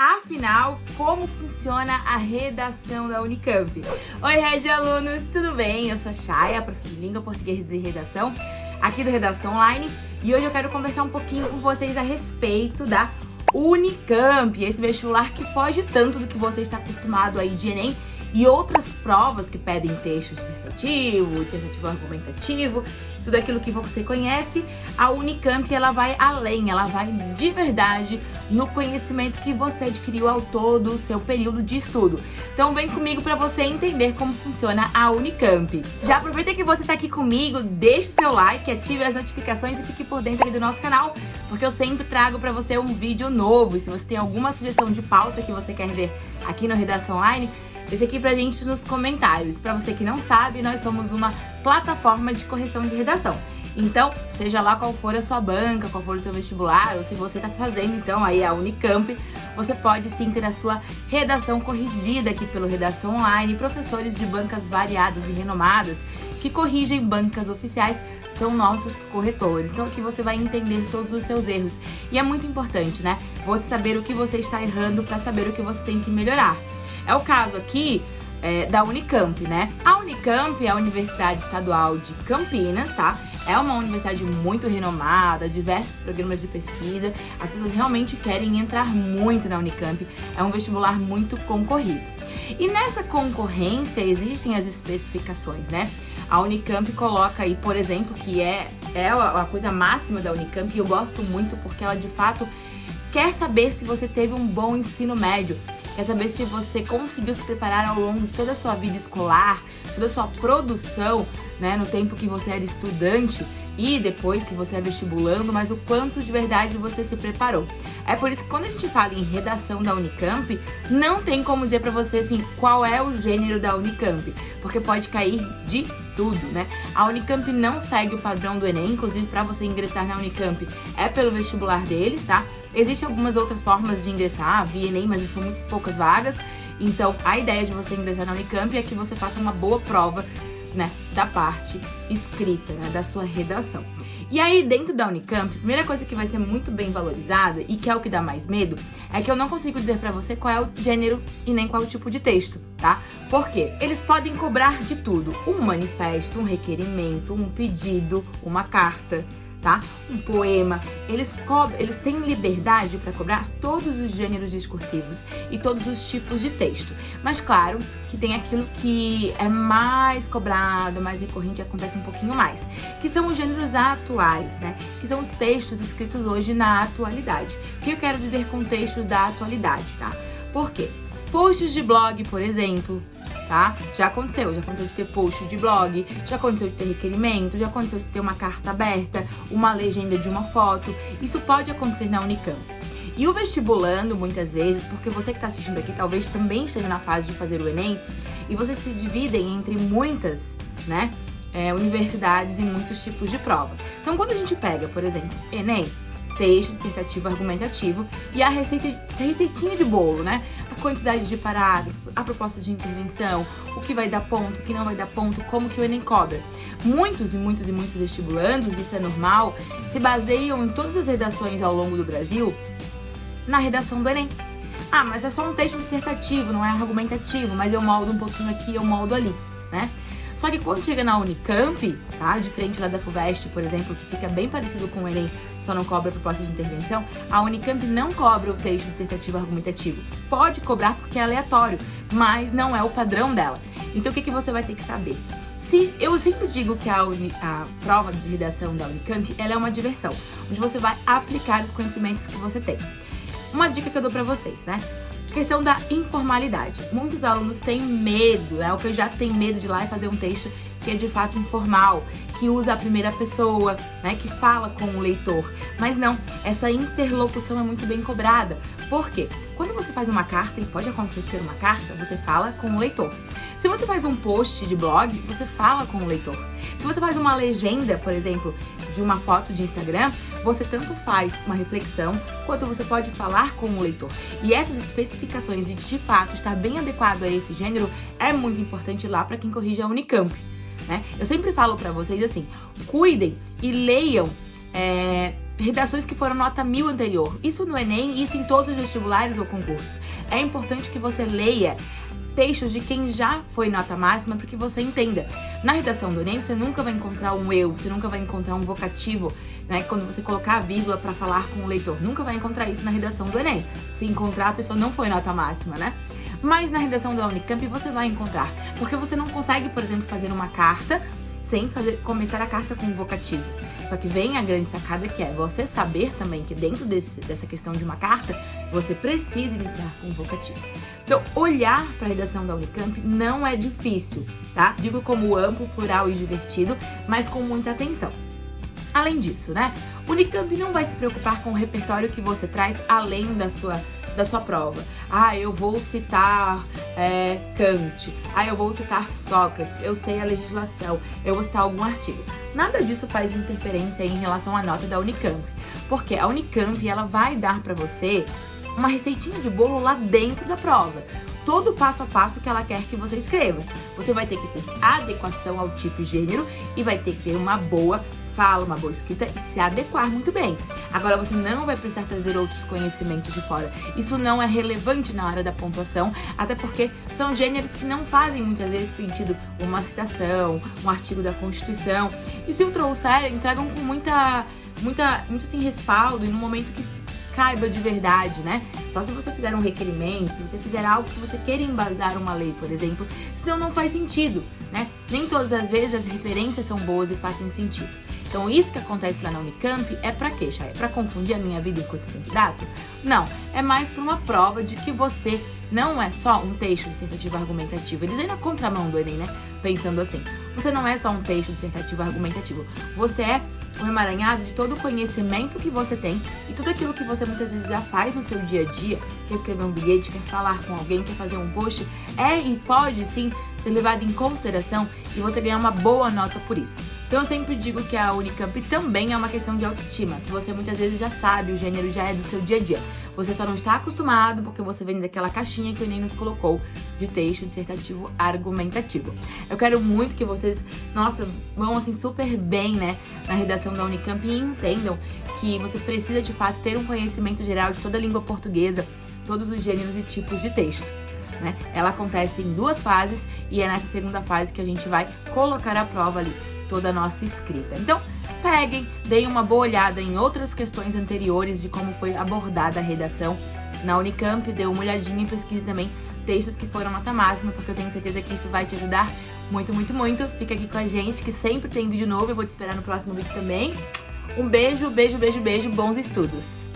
Afinal, como funciona a redação da Unicamp? Oi, Red Alunos, tudo bem? Eu sou a Chay, professora de Língua Portuguesa e Redação, aqui do Redação Online, e hoje eu quero conversar um pouquinho com vocês a respeito da Unicamp, esse vestibular que foge tanto do que você está acostumado aí de Enem e outras provas que pedem texto dissertativo, dissertativo argumentativo, tudo aquilo que você conhece, a Unicamp ela vai além, ela vai de verdade no conhecimento que você adquiriu ao todo o seu período de estudo. Então vem comigo para você entender como funciona a Unicamp. Já aproveita que você está aqui comigo, deixe seu like, ative as notificações e fique por dentro do nosso canal, porque eu sempre trago para você um vídeo novo. E se você tem alguma sugestão de pauta que você quer ver aqui no Redação Online, Deixa aqui pra gente nos comentários. Pra você que não sabe, nós somos uma plataforma de correção de redação. Então, seja lá qual for a sua banca, qual for o seu vestibular, ou se você está fazendo então aí a Unicamp, você pode sim ter a sua redação corrigida aqui pelo Redação Online, professores de bancas variadas e renomadas que corrigem bancas oficiais são nossos corretores. Então aqui você vai entender todos os seus erros. E é muito importante, né? Você saber o que você está errando para saber o que você tem que melhorar. É o caso aqui é, da Unicamp, né? A Unicamp é a Universidade Estadual de Campinas, tá? É uma universidade muito renomada, diversos programas de pesquisa. As pessoas realmente querem entrar muito na Unicamp. É um vestibular muito concorrido. E nessa concorrência existem as especificações, né? A Unicamp coloca aí, por exemplo, que é, é a coisa máxima da Unicamp, e eu gosto muito porque ela de fato quer saber se você teve um bom ensino médio quer saber se você conseguiu se preparar ao longo de toda a sua vida escolar, toda a sua produção, né, no tempo que você era estudante e depois que você é vestibulando, mas o quanto de verdade você se preparou. É por isso que quando a gente fala em redação da Unicamp, não tem como dizer para você assim qual é o gênero da Unicamp, porque pode cair de tudo, né? A Unicamp não segue o padrão do Enem, inclusive para você ingressar na Unicamp é pelo vestibular deles, tá? Existem algumas outras formas de ingressar via Enem, mas são muito poucas vagas. Então, a ideia de você ingressar na Unicamp é que você faça uma boa prova né, da parte escrita, né, da sua redação. E aí, dentro da Unicamp, a primeira coisa que vai ser muito bem valorizada e que é o que dá mais medo, é que eu não consigo dizer pra você qual é o gênero e nem qual é o tipo de texto, tá? Por quê? Eles podem cobrar de tudo. Um manifesto, um requerimento, um pedido, uma carta, tá? Um poema. Eles, eles têm liberdade para cobrar todos os gêneros discursivos e todos os tipos de texto. Mas claro que tem aquilo que é mais cobrado, mais recorrente, acontece um pouquinho mais, que são os gêneros atuais, né? Que são os textos escritos hoje na atualidade. O que eu quero dizer com textos da atualidade, tá? Por quê? Posts de blog, por exemplo, tá? Já aconteceu, já aconteceu de ter post de blog, já aconteceu de ter requerimento, já aconteceu de ter uma carta aberta, uma legenda de uma foto. Isso pode acontecer na Unicamp. E o vestibulando, muitas vezes, porque você que está assistindo aqui talvez também esteja na fase de fazer o Enem, e vocês se dividem entre muitas, né, é, universidades e muitos tipos de prova. Então, quando a gente pega, por exemplo, Enem, texto dissertativo argumentativo e a receitinha de bolo, né? A quantidade de parágrafos, a proposta de intervenção, o que vai dar ponto, o que não vai dar ponto, como que o Enem cobra. Muitos e muitos e muitos vestibulandos, isso é normal, se baseiam em todas as redações ao longo do Brasil na redação do Enem. Ah, mas é só um texto dissertativo, não é argumentativo, mas eu moldo um pouquinho aqui, eu moldo ali, né? Só que quando chega na Unicamp, tá? Diferente lá da FUVEST, por exemplo, que fica bem parecido com o Enem, só não cobra proposta de intervenção, a Unicamp não cobra o texto dissertativo argumentativo. Pode cobrar porque é aleatório, mas não é o padrão dela. Então o que, que você vai ter que saber? Se, eu sempre digo que a, uni, a prova de redação da Unicamp ela é uma diversão, onde você vai aplicar os conhecimentos que você tem. Uma dica que eu dou pra vocês, né? Questão da informalidade. Muitos alunos têm medo, né? O candidato tem medo de ir lá e fazer um texto que é de fato informal, que usa a primeira pessoa, né? Que fala com o leitor. Mas não, essa interlocução é muito bem cobrada. Por quê? Quando você faz uma carta, e pode acontecer de ter uma carta, você fala com o leitor. Se você faz um post de blog, você fala com o leitor. Se você faz uma legenda, por exemplo, de uma foto de Instagram, você tanto faz uma reflexão, quanto você pode falar com o leitor. E essas especificações e de fato estar bem adequado a esse gênero é muito importante lá para quem corrige a Unicamp. Né? Eu sempre falo para vocês assim, cuidem e leiam é, redações que foram nota mil anterior. Isso no Enem, isso em todos os vestibulares ou concursos. É importante que você leia textos de quem já foi nota máxima para que você entenda. Na redação do Enem, você nunca vai encontrar um eu, você nunca vai encontrar um vocativo, né? Quando você colocar a vírgula para falar com o leitor. Nunca vai encontrar isso na redação do Enem. Se encontrar, a pessoa não foi nota máxima, né? Mas na redação da Unicamp você vai encontrar. Porque você não consegue, por exemplo, fazer uma carta sem fazer, começar a carta com um vocativo. Só que vem a grande sacada que é você saber também que dentro desse, dessa questão de uma carta, você precisa iniciar com um vocativo. Então, olhar para a redação da Unicamp não é difícil, tá? Digo como amplo, plural e divertido, mas com muita atenção. Além disso, né? Unicamp não vai se preocupar com o repertório que você traz além da sua da sua prova. Ah, eu vou citar é, Kant. Ah, eu vou citar Sócrates. Eu sei a legislação. Eu vou citar algum artigo. Nada disso faz interferência em relação à nota da Unicamp, porque a Unicamp ela vai dar para você uma receitinha de bolo lá dentro da prova. Todo o passo a passo que ela quer que você escreva. Você vai ter que ter adequação ao tipo e gênero e vai ter que ter uma boa fala, uma boa escrita e se adequar muito bem. Agora você não vai precisar trazer outros conhecimentos de fora. Isso não é relevante na hora da pontuação, até porque são gêneros que não fazem muitas vezes sentido uma citação, um artigo da Constituição. E se o trouxer, entregam com muita, muita, muito assim, respaldo e no momento que caiba de verdade, né? Só se você fizer um requerimento, se você fizer algo que você queira embasar uma lei, por exemplo, senão não faz sentido, né? Nem todas as vezes as referências são boas e fazem sentido. Então isso que acontece lá na Unicamp é para quê, Chay? É para confundir a minha vida enquanto candidato? Não, é mais para uma prova de que você não é só um texto dissertativo argumentativo. Eles ainda contramão do Enem, né? Pensando assim, você não é só um texto dissertativo argumentativo, você é um emaranhado de todo o conhecimento que você tem e tudo aquilo que você muitas vezes já faz no seu dia a dia, quer escrever um bilhete, quer falar com alguém, quer fazer um post, é e pode sim ser levado em consideração e você ganhar uma boa nota por isso. Então eu sempre digo que a Unicamp também é uma questão de autoestima, que você muitas vezes já sabe, o gênero já é do seu dia a dia. Você só não está acostumado porque você vem daquela caixinha que o Enem nos colocou de texto dissertativo argumentativo. Eu quero muito que vocês, nossa, vão assim super bem, né, na redação da Unicamp e entendam que você precisa de fato ter um conhecimento geral de toda a língua portuguesa, todos os gêneros e tipos de texto. Né? Ela acontece em duas fases e é nessa segunda fase que a gente vai colocar à prova ali toda a nossa escrita. Então, peguem, deem uma boa olhada em outras questões anteriores de como foi abordada a redação na Unicamp, dê uma olhadinha e pesquise também textos que foram nota máxima, porque eu tenho certeza que isso vai te ajudar muito, muito, muito. Fica aqui com a gente, que sempre tem vídeo novo, eu vou te esperar no próximo vídeo também. Um beijo, beijo, beijo, beijo, bons estudos!